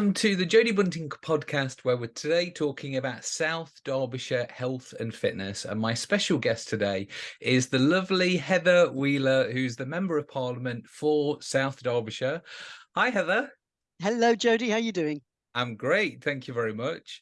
Welcome to the Jodie Bunting podcast, where we're today talking about South Derbyshire health and fitness. And my special guest today is the lovely Heather Wheeler, who's the Member of Parliament for South Derbyshire. Hi, Heather. Hello, Jodie. How are you doing? I'm great. Thank you very much.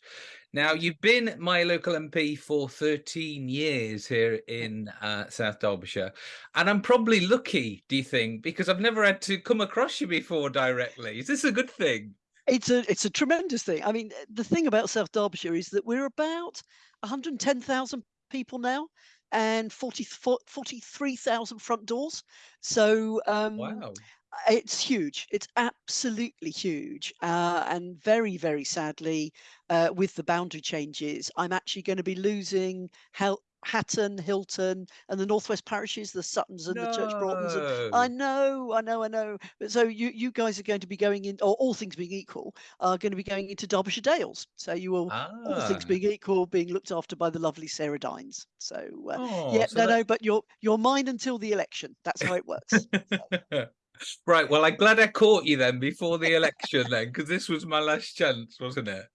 Now, you've been my local MP for 13 years here in uh, South Derbyshire, and I'm probably lucky, do you think, because I've never had to come across you before directly. Is this a good thing? It's a it's a tremendous thing. I mean, the thing about South Derbyshire is that we're about 110,000 people now and 40, 43,000 front doors. So um, Wow. it's huge. It's absolutely huge. Uh, and very, very sadly, uh, with the boundary changes, I'm actually going to be losing Hel- Hatton, Hilton, and the Northwest parishes, the Suttons and the Church Broughtons. And I know, I know, I know. But so you you guys are going to be going in, or all things being equal, are going to be going into Derbyshire Dales. So you will, all things Ah. being equal, being looked after by the lovely Sarah Dines. So uh, Oh, yeah, so no, that no, but you're you're mine until the election. That's how it works. So, Right, well, I'm glad I caught you then before the election then, because this was my last chance, wasn't it?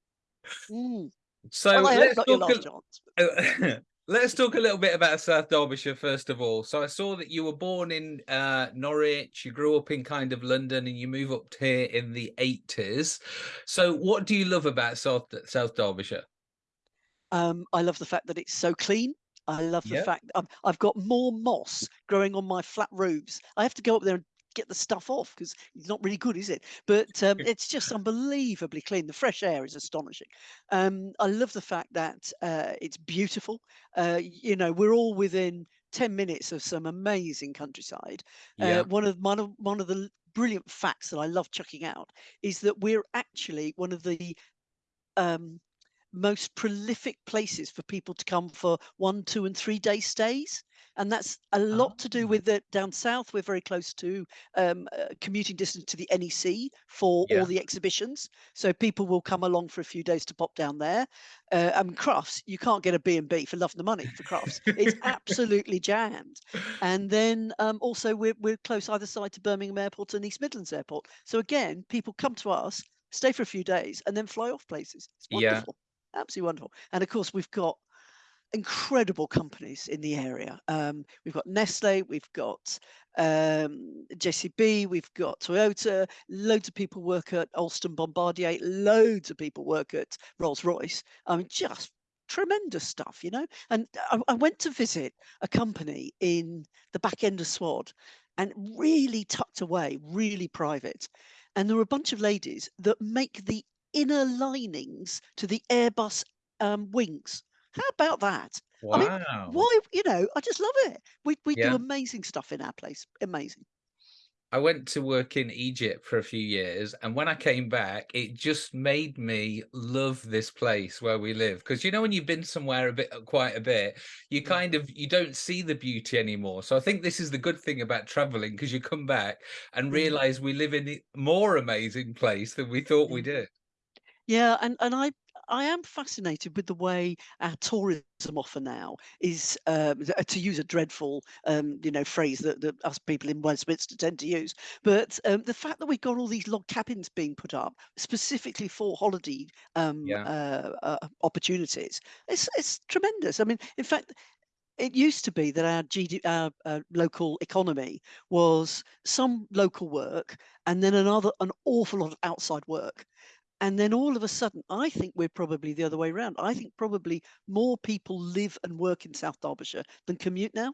mm. So Well, let's talk last a, chance. let's talk a little bit about South Derbyshire first of all. So I saw that you were born in uh, Norwich, you grew up in kind of London, and you move up here in the 80s. So what do you love about South South Derbyshire? Um, I love the fact that it's so clean. I love the Yeah. fact I've, I've got more moss growing on my flat roofs. I have to go up there and get the stuff off because it's not really good, is it? But um, it's just unbelievably clean. The fresh air is astonishing. Um, I love the fact that uh, it's beautiful. Uh, you know, we're all within 10 minutes of some amazing countryside. Uh, one of one of one of the brilliant facts that I love chucking out is that we're actually one of the um, most prolific places for people to come for one, two, and three day stays. And that's a lot to do Ah, with it down south. We're very close to um, uh, commuting distance to the NEC for yeah. all the exhibitions. So people will come along for a few days to pop down there. Uh, and Crufts, you can't get a B&B for love of the money for Crufts. It's absolutely jammed. And then um, also we're, we're close either side to Birmingham Airport and East Midlands Airport. So again, people come to us, stay for a few days, and then fly off places. It's Yeah. wonderful absolutely wonderful. And of course, we've got incredible companies in the area. Um, we've got Nestle, we've got um, JCB, we've got Toyota. Loads of people work at Alstom Bombardier. Loads of people work at Rolls Royce. I mean, just tremendous stuff, you know. And I, I went to visit a company in the back end of Swad, and really tucked away, really private. And there were a bunch of ladies that make the inner linings to the Airbus um, wings. How about that? I mean, Wow. why? You know, I just love it. We we Yeah. do amazing stuff in our place. Amazing. I went to work in Egypt for a few years, and when I came back, it just made me love this place where we live. Because you know, when you've been somewhere a bit, uh, quite a bit, you Mm. kind of you don't see the beauty anymore. So I think this is the good thing about traveling, because you come back and Mm. realize we live in a more amazing place than we thought we Mm. did. Yeah, and and I I am fascinated with the way our tourism offer now is um, to use a dreadful um, you know phrase that, that us people in Westminster tend to use, but um, the fact that we've got all these log cabins being put up specifically for holiday um, Yeah. uh, uh, opportunities, it's it's tremendous. I mean, in fact. It used to be that our GD, our uh, local economy was some local work and then another an awful lot of outside work. And then all of a sudden, I think we're probably the other way around. I think probably more people live and work in South Derbyshire than commute now.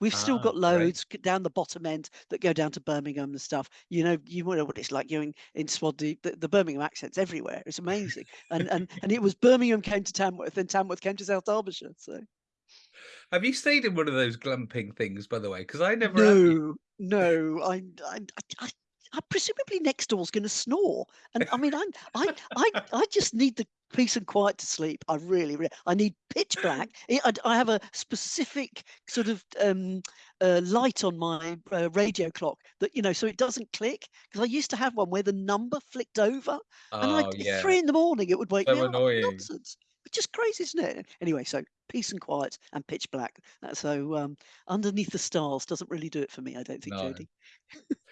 We've still Ah, got loads down the bottom end that go down to Birmingham and stuff. You know, you know what it's like. You're in, in the, the, Birmingham accents everywhere. It's amazing. And and and it was Birmingham came to Tamworth, and Tamworth came to South Derbyshire. So Have you stayed in one of those glamping things, by the way? Because I never no, no, I I I. I I presumably next door's going to snore, and I mean, I'm, I, I, I just need the peace and quiet to sleep. I really, really, I need pitch black. I, I- have a specific sort of um, uh, light on my uh, radio clock that you know, so it doesn't click. Because I used to have one where the number flicked over, and I Oh, yeah. three in the morning it would wake So me up. annoying. Nonsense. It's just crazy, isn't it? Anyway, so peace and quiet and pitch black. Uh, So um, underneath the stars doesn't really do it for me, I don't think, No. Jodie.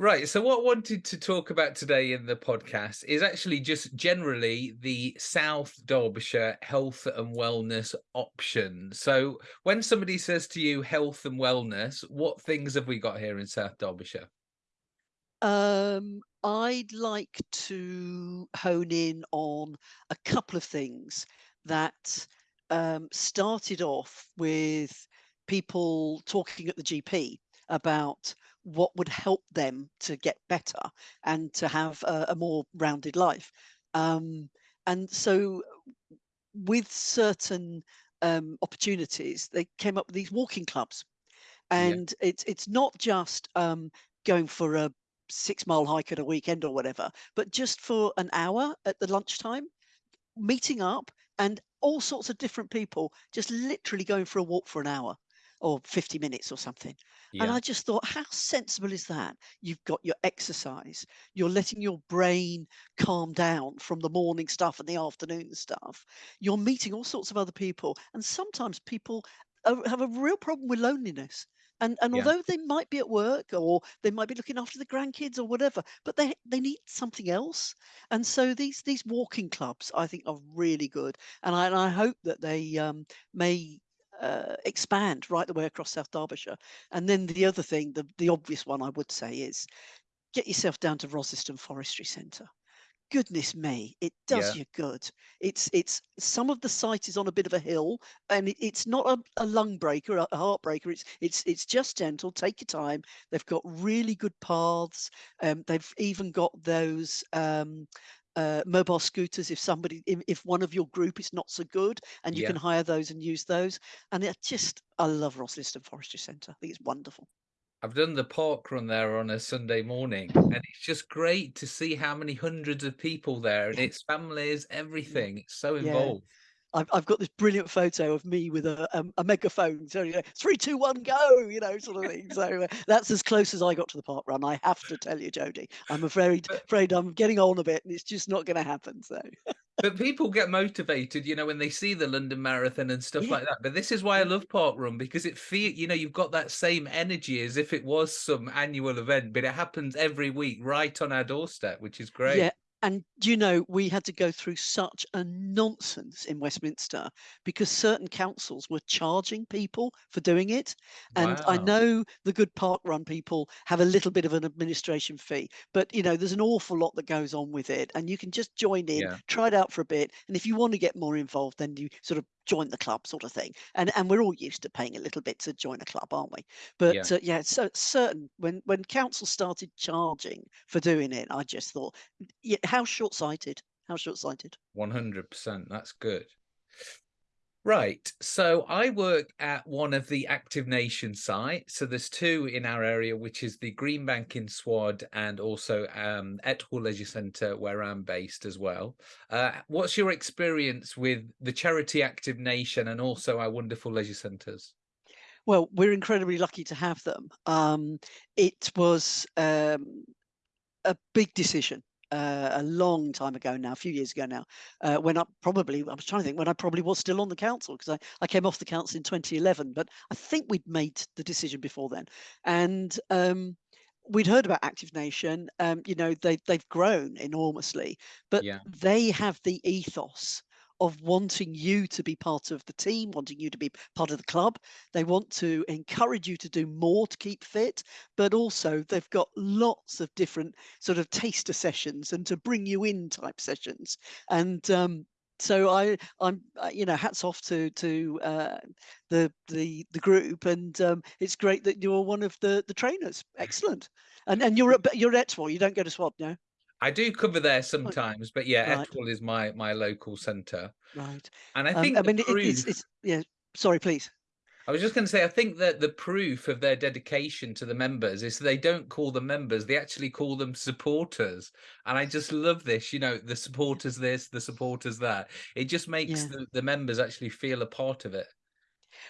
Right. So, what I wanted to talk about today in the podcast is actually just generally the South Derbyshire health and wellness option. So, when somebody says to you health and wellness, what things have we got here in South Derbyshire? Um, I'd like to hone in on a couple of things that um, started off with people talking at the GP about what would help them to get better and to have a, a more rounded life. Um, and so, with certain um, opportunities, they came up with these walking clubs, Yeah. and it's it's not just um, going for a six mile hike at a weekend or whatever, but just for an hour at the lunchtime, meeting up and all sorts of different people just literally going for a walk for an hour or 50 minutes or something. And I just thought, how sensible is that? You've got your exercise, you're letting your brain calm down from the morning stuff and the afternoon stuff. You're meeting all sorts of other people. And sometimes people are- have a real problem with loneliness. And, and Yeah. although they might be at work or they might be looking after the grandkids or whatever, but they they need something else. And so these these walking clubs, I think, are really good. And I, and I hope that they um, may uh, expand right the way across South Derbyshire. And then the other thing, the, the obvious one I would say is get yourself down to Rosliston Forestry Centre. Goodness me, it Yeah. does you good. It's it's some of the site is on a bit of a hill, and it, it's not a, a lung breaker, a, a heartbreaker. It's it's it's just gentle. Take your time. They've got really good paths. Um, they've even got those um, uh, mobile scooters if somebody if, if one of your group is not so good, and you Yeah. can hire those and use those. And it just I love Rosliston Forestry Centre. I think it's wonderful. I've done the park run there on a Sunday morning, and it's just great to see how many hundreds of people there and it's families, everything. It's so involved. I've I've got this brilliant photo of me with a um, a megaphone, so you know, three, two, one, go, you know, sort of thing. So uh, that's as close as I got to the park run. I have to tell you, Jodie. I'm afraid afraid I'm getting on a bit, and it's just not going to happen. So But people get motivated, you know, when they see the London Marathon and stuff yeah, like that. But this is why I love Park Run because it feel, you know, you've got that same energy as if it was some annual event, but it happens every week right on our doorstep, which is great. yeah. And you know, we had to go through such a nonsense in Westminster because certain councils were charging people for doing it. And I know the good park run people have a little bit of an administration fee, but you know, there's an awful lot that goes on with it. And you can just join in, Yeah. try it out for a bit. And if you want to get more involved, then you sort of join the club sort of thing. And and we're all used to paying a little bit to join a club, aren't we? Yeah. But uh, yeah, so certain when when council started charging for doing it, I just thought, yeah, how short-sighted. How short-sighted. 100%. That's good. Right. So I work at one of the Active Nation sites. So there's two in our area, which is the Greenbank in Swad and also um, Etwall Leisure Centre, where I'm based as well. Uh, what's your experience with the charity Active Nation and also our wonderful leisure centres? Well, we're incredibly lucky to have them. Um, it was um, a big decision uh, a long time ago now, a few years ago now, uh, when I probably, I was trying to think when I probably was still on the council because I, I came off the council in 2011, but I think we'd made the decision before then. And um, we'd heard about Active Nation. Um, you know, they, they've grown enormously, but Yeah. they have the ethos of wanting you to be part of the team, wanting you to be part of the club. They want to encourage you to do more to keep fit, but also they've got lots of different sort of taster sessions and to bring you in type sessions. And um, so I, I'm, uh, you know, hats off to to uh, the the the group, and um, it's great that you're one of the the trainers. Excellent. And and you're at you're at Etwall. You don't go to Swad, no? I do cover there sometimes, but yeah, right, Etwall is my my local centre. right. And I Um, I think the mean, it, it's it's yeah. Sorry, please. I was just going to say, I think that the proof of their dedication to the members is they don't call them members, they actually call them supporters. And I just love this, you know, the supporters this, the supporters that. It just makes Yeah. the, the members actually feel a part of it.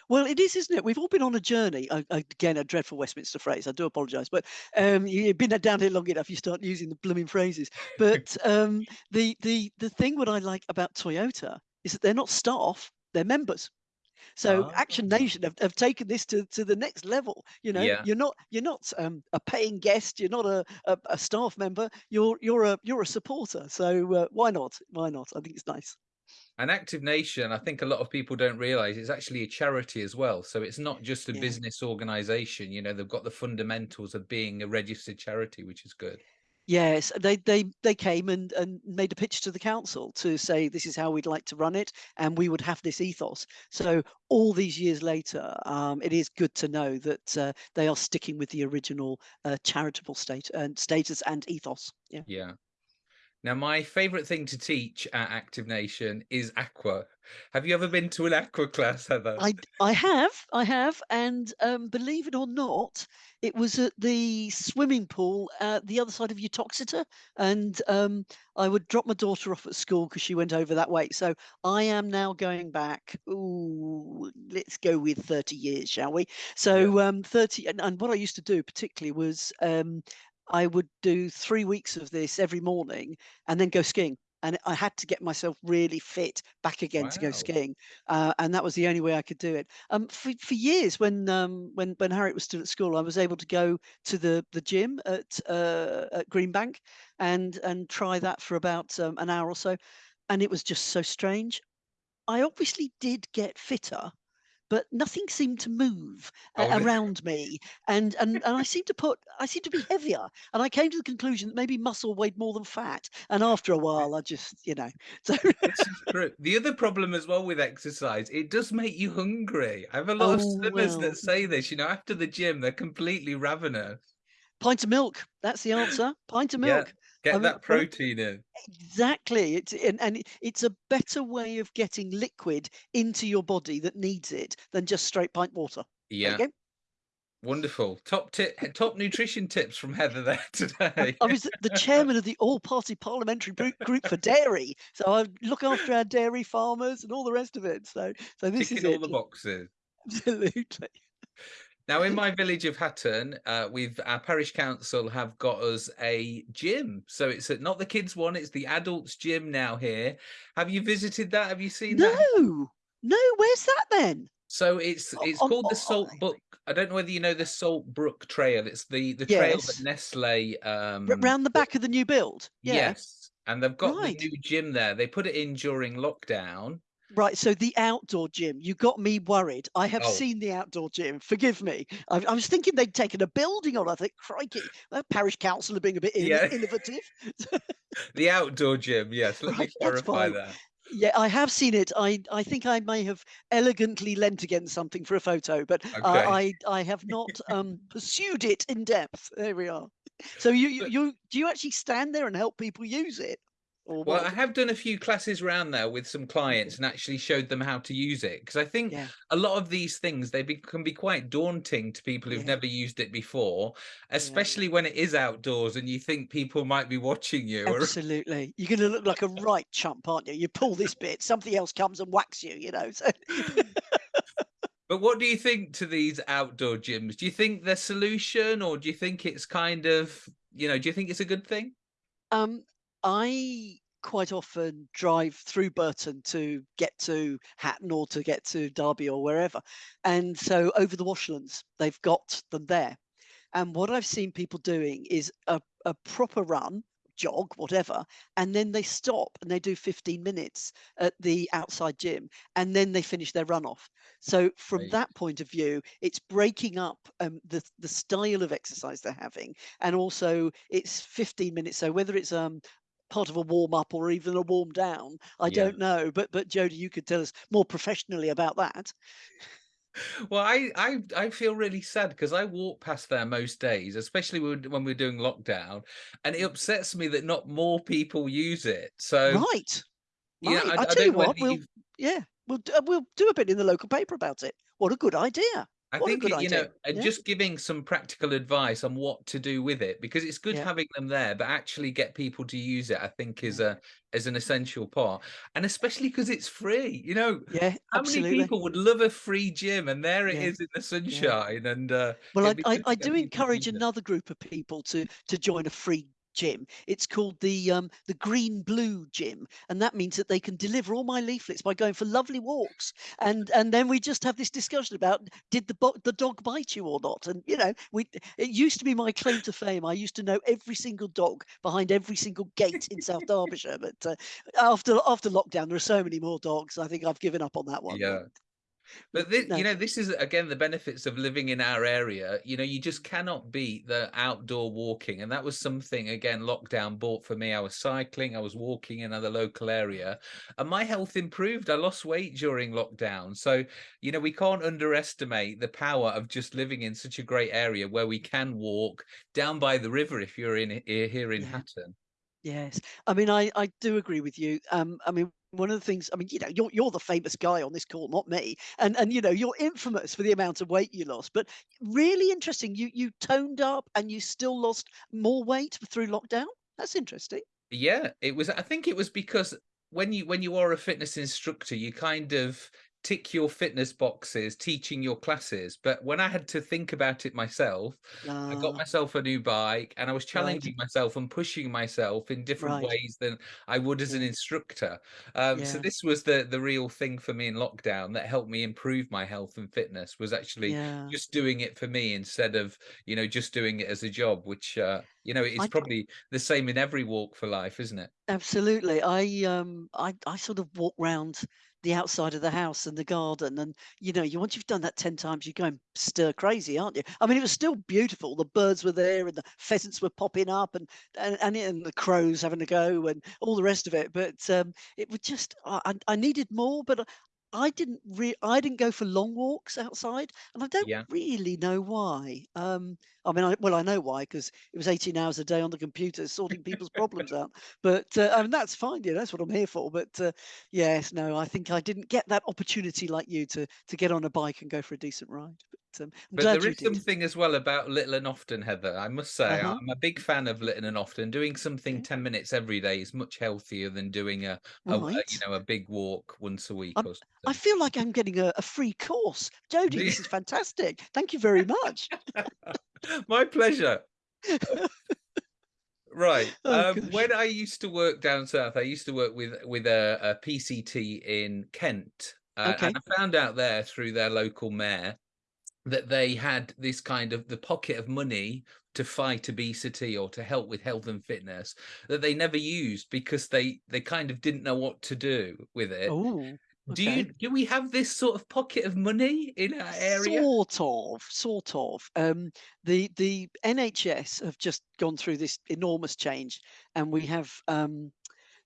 Well, it is, isn't it? We've all been on a journey. Again, a dreadful Westminster phrase. I do apologise, but um, you- you've been down here long enough. You start using the blooming phrases. But um, the the the thing what I like about Toyota is that they're not staff; they're members. So Action Ah. Nation have, have taken this to, to the next level. You know, Yeah. you're not you're not um, a paying guest. You're not a, a, a staff member. You're you're a you're a supporter. So uh, why not? Why not? I think it's nice. And Active Nation, I think a lot of people don't realize it's actually a charity as well. So it's not just a Yeah. business organization. You know, they've got the fundamentals of being a registered charity, which is good. Yes, they they they came and and made a pitch to the council to say this is how we'd like to run it, and we would have this ethos. So all these years later, um, it is good to know that uh, they are sticking with the original uh, charitable state and status and ethos. Yeah. Yeah. Now, my favorite thing to teach at Active Nation is aqua. Have you ever been to an aqua class, Heather? I I have, I have, and um, believe it or not, it was at the swimming pool at the other side of Uttoxeter, and um, I would drop my daughter off at school because she went over that way. So I am now going back. Ooh, let's go with thirty years, shall we? So um, thirty, and, and what I used to do particularly was um, I would do three weeks of this every morning, and then go skiing. And I had to get myself really fit back again to go skiing uh, and that was the only way I could do it. Um, for for years, when um, when when Harriet was still at school, I was able to go to the the gym at uh, at Greenbank and and try that for about um, an hour or so, and it was just so strange. I obviously did get fitter, but nothing seemed to move Oh, around me, and and and I seemed to put I seemed to be heavier, and I came to the conclusion that maybe muscle weighed more than fat, and after a while, I just you know so. The other problem as well with exercise, it does make you hungry. I have a lot of Oh swimmers well. that say this, you know, after the gym, they're completely ravenous. Pint of milk. That's the answer. Pint of milk. Get mean, that protein in. Exactly. It's and, and it's a better way of getting liquid into your body that needs it than just straight pint water. Yeah, wonderful. Top tip, top nutrition tips from Heather there today. I was the chairman of the all-party parliamentary group, for dairy, so I look after our dairy farmers and all the rest of it. So, so this is all it. the boxes. Absolutely. Now, in my village of Hatton, uh, we've our parish council have got us a gym. So it's not the kids one; it's the adults gym now. Here, have you visited that? Have you seen that? No, no. Where's that then? So it's it's on- called the Salt Brook. I don't know whether you know the Salt Brook Trail. It's the the trail Yes. that Nestle. Um, round the back of the new build. Yeah. Yes, and they've got Right. the new gym there. They put it in during lockdown. Right, so the outdoor gym, you got me worried. I have Oh. seen the outdoor gym. Forgive me. I, I was thinking they'd taken a building on. I think, crikey, that parish council are being a bit Yeah. innovative. The outdoor gym. Yes, let me Right, that's clarify that. Yeah, I have seen it. I, I think I may have elegantly leant against something for a photo, but uh, I I have not um, pursued it in depth. There we are. So you, you you do you actually stand there and help people use it? Or Well, what? I have done a few classes around there with some clients and actually showed them how to use it because I think Yeah. a lot of these things they be, can be quite daunting to people who've Yeah. never used it before, especially when it is outdoors and you think people might be watching you. Or, Absolutely. You're going to look like a right chump, aren't you? You pull this bit, something else comes and whacks you, you know. So but what do you think to these outdoor gyms? Do you think they're solution or do you think it's kind of, you know, do you think it's a good thing? um I quite often drive through Burton to get to Hatton or to get to Derby or wherever. And so over the washlands, they've got them there. And what I've seen people doing is a, a proper run, jog, whatever, and then they stop and they do 15 minutes at the outside gym and then they finish their run off. So from Right. that point of view, it's breaking up um, the the style of exercise they're having, and also it's 15 minutes. So whether it's um part of a warm up or even a warm down, I Yeah. don't know. But but Jodie, you could tell us more professionally about that. Well, I I I feel really sad because I walk past there most days, especially when when we're doing lockdown, and it upsets me that not more people use it. So right, yeah, right. I, I I tell don't you what, we'll yeah, we'll uh, we'll do a bit in the local paper about it. What a good idea. I What think it, you know, idea. and Yeah. just giving some practical advice on what to do with it because it's good Yeah. having them there, but actually get people to use it. I think is a is an essential part, and especially because it's free. You know, Yeah, how absolutely. many people would love a free gym, and there it Yeah. is in the sunshine, and uh, Well, I, I, I do encourage another group of people to to join a free gym. It's called the um, the Green Blue Gym, and that means that they can deliver all my leaflets by going for lovely walks. And and then we just have this discussion about did the the dog bite you or not? And you know, we it used to be my claim to fame. I used to know every single dog behind every single gate in South Derbyshire. But uh, after after lockdown, there are so many more dogs. I think I've given up on that one. Yeah. But this, no, you know, this is again the benefits of living in our area. You know, you just cannot beat the outdoor walking, and that was something again lockdown brought for me. I was cycling, I was walking in another local area, and my health improved. I lost weight during lockdown, so you know we can't underestimate the power of just living in such a great area where we can walk down by the river if you're in here here in yeah. Hatton. Yes. I mean, I I do agree with you. Um, I mean, one of the things, I mean, you know, you're you're the famous guy on this call, not me. And and you know, you're infamous for the amount of weight you lost. But really interesting, you you toned up and you still lost more weight through lockdown. That's interesting. Yeah, it was I think it was because when you when you are a fitness instructor, you kind of tick your fitness boxes teaching your classes. But when I had to think about it myself, I got Ah, myself a new bike and I was right, challenging myself and pushing myself in different right. ways than I would as an instructor. Um, so this was the the real thing for me in lockdown that helped me improve my health and fitness was actually yeah. just doing it for me instead of, you know, just doing it as a job, which uh, you know, it's I probably the same in every walk for life, isn't it? Absolutely. I um I I sort of walk round the outside of the house and the garden and you know, you once you've done that 10 times you go and stir crazy, aren't you? I mean it was still beautiful. The birds were there and the pheasants were popping up and and and, and the crows having a go and all the rest of it. But um it was just I I I needed more, but I didn't re I didn't go for long walks outside, and I don't Yeah. really know why. Um, I mean, I well, I know why because it was 18 hours a day on the computer sorting people's problems out. But uh, I mean, that's fine. Yeah, that's what I'm here for. But uh, yes, no, I think I didn't get that opportunity like you to to get on a bike and go for a decent ride. But um, But there you is did. something as well about Little and Often, Heather. I must say, Uh-huh. I'm a big fan of Little and Often. Doing something Okay. 10 minutes every day is much healthier than doing a, a, a you know, a big walk once a week I feel like I'm getting a, a free course. Jodie, this is fantastic. Thank you very much. My pleasure. Right. Oh Um, when I used to work down south, I used to work with with a, PCT in Kent, uh, and Okay. I found out there through their local mayor that they had this kind of the pocket of money to fight obesity or to help with health and fitness that they never used because they they kind of didn't know what to do with it. Oh, Do you do we have this sort of pocket of money in our area? Sort of, sort of. Um, the the NHS have just gone through this enormous change, and we have um,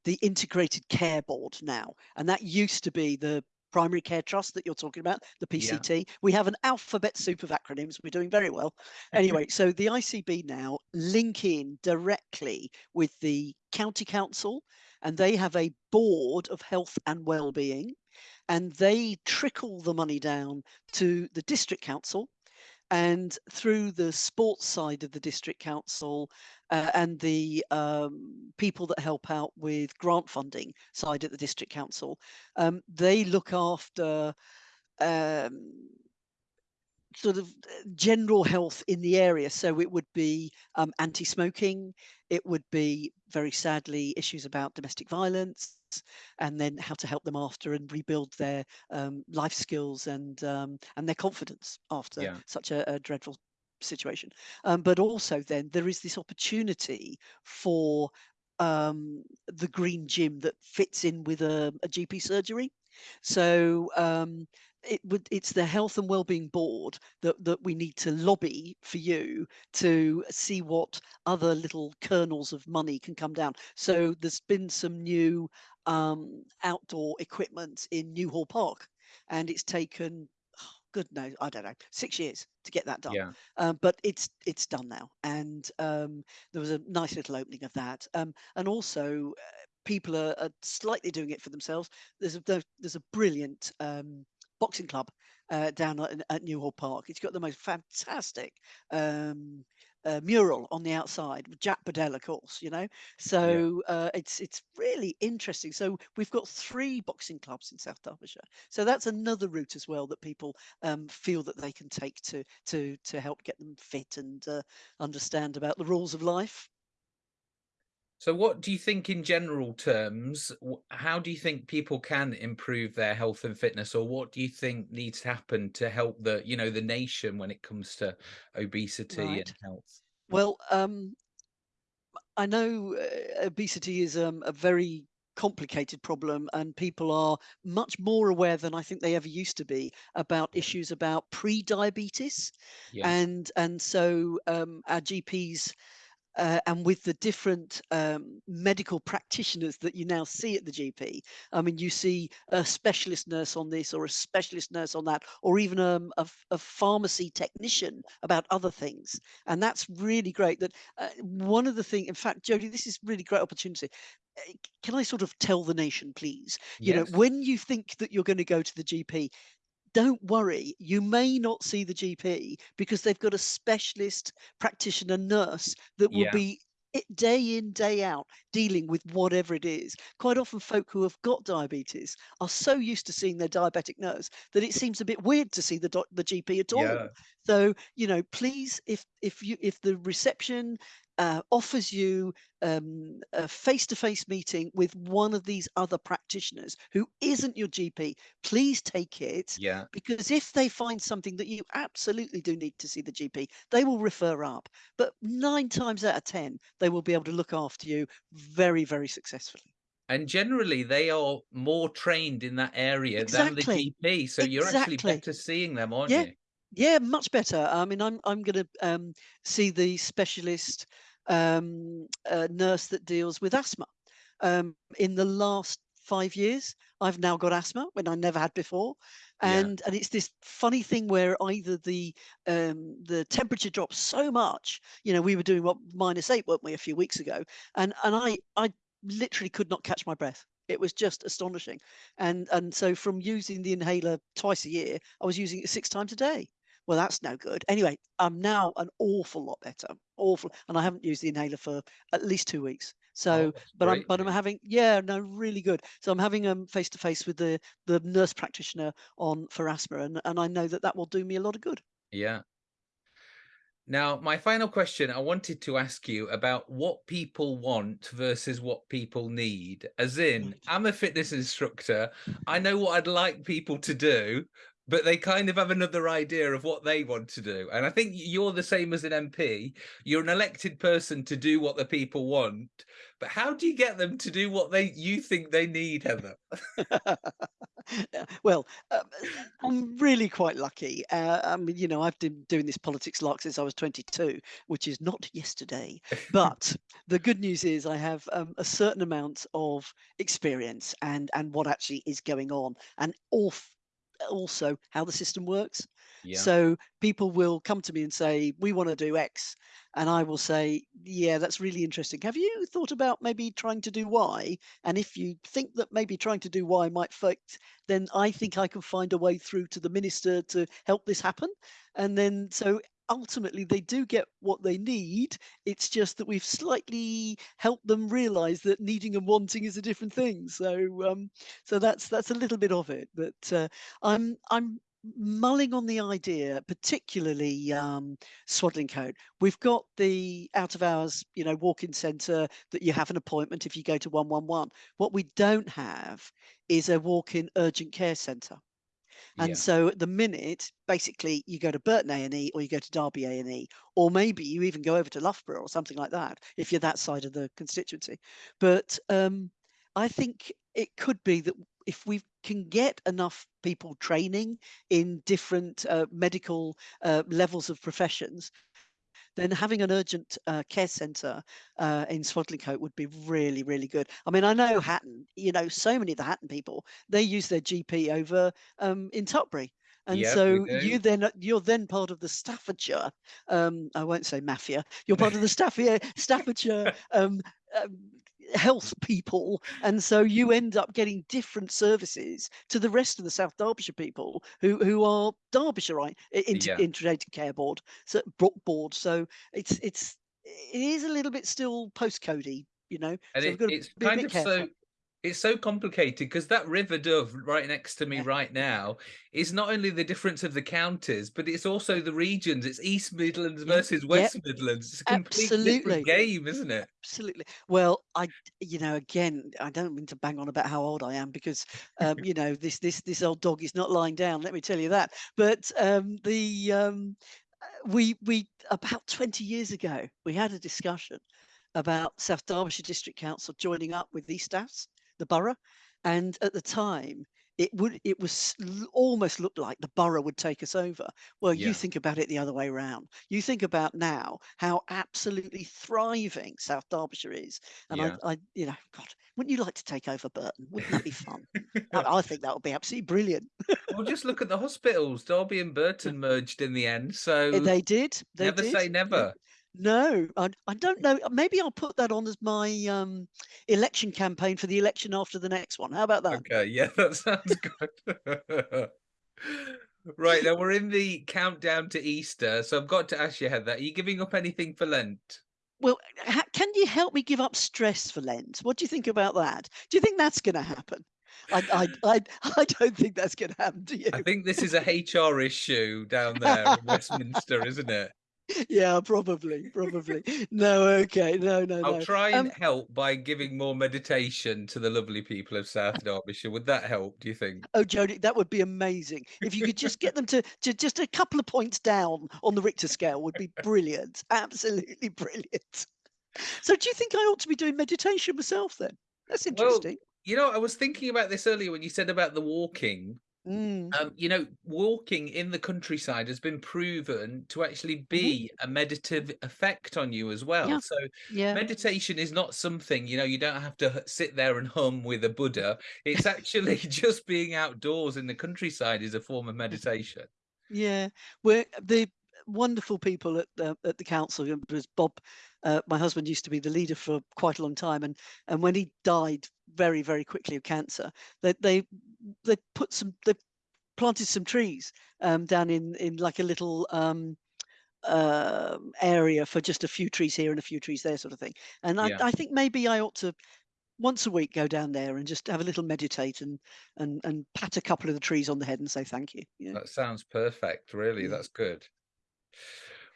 the Integrated Care Board now, and that used to be the Primary Care Trust that you're talking about, the Yeah, PCT. We have an alphabet soup of acronyms. We're doing very well. Anyway, so the ICB now link in directly with the county council, and they have a board of health and well-being and they trickle the money down to the district council and through the sports side of the district council uh, and the um, people that help out with grant funding side at the district council um, they look after um, sort of uh, general health in the area. So it would be um, anti-smoking. It would be very sadly issues about domestic violence, and then how to help them after and rebuild their um, life skills and um, and their confidence after yeah, such a, a dreadful situation. Um, but also then there is this opportunity for um, the green gym that fits in with a, a GP surgery. So um, it would it's the health and wellbeing board that that we need to lobby for you to see what other little kernels of money can come down. So there's been some new um, outdoor equipment in Newhall Park, and it's taken good no I don't know six years to get that done, yeah, um, but it's it's done now, and um, there was a nice little opening of that, um, and also. Uh, People are, are slightly doing it for themselves. There's a there's there's a brilliant um, boxing club uh, down at, at Newhall Park. It's got the most fantastic um, uh, mural on the outside with Jack Bedell, of course. You know, yeah. so uh, it's it's really interesting. So we've got three boxing clubs in South Derbyshire. So that's another route as well that people um, feel that they can take to to to help get them fit and uh, understand about the rules of life. So what do you think in general terms, how do you think people can improve their health and fitness or what do you think needs to happen to help the, you know, the nation when it comes to obesity and health? Well, um, I know uh, obesity is um, a very complicated problem, and people are much more aware than I think they ever used to be about issues about pre-diabetes, Yeah. and and so um, our GPs uh, and with the different um, medical practitioners that you now see at the GP. I mean, you see a specialist nurse on this or a specialist nurse on that, or even um, a, a pharmacy technician about other things. And that's really great. That uh, one of the things, in fact, Jodie, this is really great opportunity. Uh, Can I sort of tell the nation, please? You know, when you think that you're going to go to the GP, don't worry, you may not see the GP because they've got a specialist practitioner nurse that will Yeah. be day in, day out dealing with whatever it is. Quite often, folk who have got diabetes are so used to seeing their diabetic nurse that it seems a bit weird to see the doc- the GP at Yeah. all. So, you know, please, if if you if the reception uh, offers you um, a face-to-face meeting with one of these other practitioners who isn't your GP, please take it Yeah. because if they find something that you absolutely do need to see the GP, they will refer up. But nine times out of 10, they will be able to look after you very, very successfully. And generally they are more trained in that area than the Exactly. GP. So you're actually better seeing them, aren't Yeah. you? Yeah, much better. I mean, I'm I'm going to um, see the specialist um, uh, nurse that deals with asthma. Um, in the last five years, I've now got asthma when I never had before, Yeah. and and it's this funny thing where either the um, the temperature drops so much. You know, we were doing what minus eight, weren't we, a few weeks ago, and and I I literally could not catch my breath. It was just astonishing, and and so from using the inhaler twice a year, I was using it six times a day. Well, that's no good. Anyway, I'm now an awful lot better, awful, and I haven't used the inhaler for at least two weeks. Oh, So, that's but I'm but I'm having yeah, no, really good. So I'm having um face to face with the the nurse practitioner on for asthma, and and I know that that will do me a lot of good. Yeah. Now, my final question, I wanted to ask you about what people want versus what people need. As in, I'm a fitness instructor. I know what I'd like people to do, but they kind of have another idea of what they want to do. And I think you're the same as an MP. You're an elected person to do what the people want. But how do you get them to do what they you think they need, Heather? Well, um, I'm really quite lucky. Uh, I mean, you know, I've been doing this politics lark since I was 22, which is not yesterday. But the good news is I have um, a certain amount of experience and and what actually is going on, and off, also how the system works. Yeah. So people will come to me and say, "We want to do X," and I will say, "Yeah, that's really interesting. Have you thought about maybe trying to do Y?" And if you think that maybe trying to do Y might affect then I think I can find a way through to the minister to help this happen. And then so ultimately they do get what they need. It's just that we've slightly helped them realize that needing and wanting is a different thing. So um so that's that's a little bit of it. But uh, I'm I'm mulling on the idea, particularly um, Swadlincote. We've got the out of hours, you know, walk-in centre that you have an appointment if you go to 111. What we don't have is a walk-in urgent care centre. And Yeah. so at the minute, basically, you go to Burton A&E or you go to Derby A&E, or maybe you even go over to Loughborough or something like that if you're that side of the constituency. But um, I think it could be that if we can get enough people training in different uh, medical uh, levels of professions, then having an urgent uh, care centre uh, in Swadlincote would be really, really good. I mean, I know Hatton, you know, so many of the Hatton people, they use their GP over um, in Tutbury. And we so you then you're then part of the Staffordshire, um, I won't say mafia. You're part of the Staffordshire Staffordshire um, um, health people, and so you mm-hmm. end up getting different services to the rest of the South Derbyshire people who who are Derbyshireite i- inter- Yeah. integrated care board so Brook board. So it's it's it is a little bit still postcodey, you know. And So it, it's kind of so careful. It's so complicated because that River Dove right next to me Yeah. right now is not only the difference of the counties, but it's also the regions. It's East Midlands Yeah, versus yep. West Midlands. It's a completely different game, isn't it? Absolutely. Well, I, you know, again, I don't mean to bang on about how old I am because, um, you know, this this this old dog is not lying down. Let me tell you that. But um, the um, uh, we we about 20 years ago we had a discussion about South Derbyshire District Council joining up with East Staffs, the borough, and at the time it would it was almost looked like the borough would take us over. Well, you think about it the other way around. You think about now how absolutely thriving South Derbyshire is, and I, yeah. I, you know, God, wouldn't you like to take over Burton? Wouldn't that be fun? I, I think that would be absolutely brilliant. Well, just look at the hospitals. Derby and Burton merged in the end, so They did, they never did. say Yeah. never. No, I, I don't know. Maybe I'll put that on as my um, election campaign for the election after the next one. How about that? Okay, yeah, that sounds good. Right, now we're in the countdown to Easter, so I've got to ask you, Heather, are you giving up anything for Lent? Well, ha- can you help me give up stress for Lent? What do you think about that? Do you think that's going to happen? I, I, I, I don't think that's going to happen. Do you? I think this is a HR issue down there in Westminster, isn't it? yeah, probably, probably. No, okay, no, no, I'll no. try and Um, help by giving more meditation to the lovely people of South Derbyshire. Would that help, do you think? oh, Jodie, that would be amazing. If you could just get them to, to just a couple of points down on the Richter scale would be brilliant. Absolutely brilliant. So, do you think I ought to be doing meditation myself then? That's Well, interesting. you know, I was thinking about this earlier when you said about the walking. Mm, Um, you know, walking in the countryside has been proven to actually mhm. be a meditative effect on you as well. Yeah, So yeah. meditation is not something, you know, you don't have to sit there and hum with a Buddha. It's actually just being outdoors in the countryside is a form of meditation. Yeah, we're the wonderful people at the at the council. uh, Was Bob, uh, my husband, used to be the leader for quite a long time, and and when he died very very quickly of cancer, they they they put some they planted some trees um, down in in like a little um, um area for just a few trees here and a few trees there, sort of thing. And I Yeah, I think maybe I ought to once a week go down there and just have a little meditate and and and pat a couple of the trees on the head and say thank you. Yeah, that sounds perfect, really. yeah. That's good.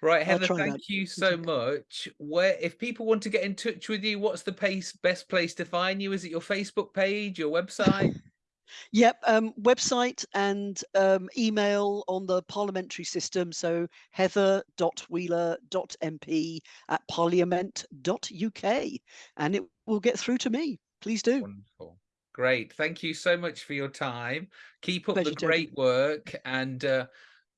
Right, Heather, try that. thank you so much. Where, if people want to get in touch with you, what's the pace, best place to find you? Is it your Facebook page, your website? Yep, um, website and um, email on the parliamentary system. So heather.wheeler.mp at parliament.uk and it will get through to me. Please do. Wonderful. Great. Thank you so much for your time. Keep up the Pleasure, Jodie. great work. And uh,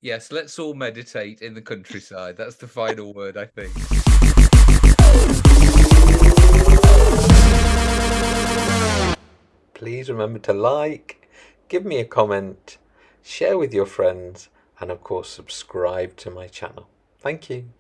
yes, let's all meditate in the countryside. That's the final word, I think. Please remember to like, give me a comment, share with your friends, and of course, subscribe to my channel. Thank you.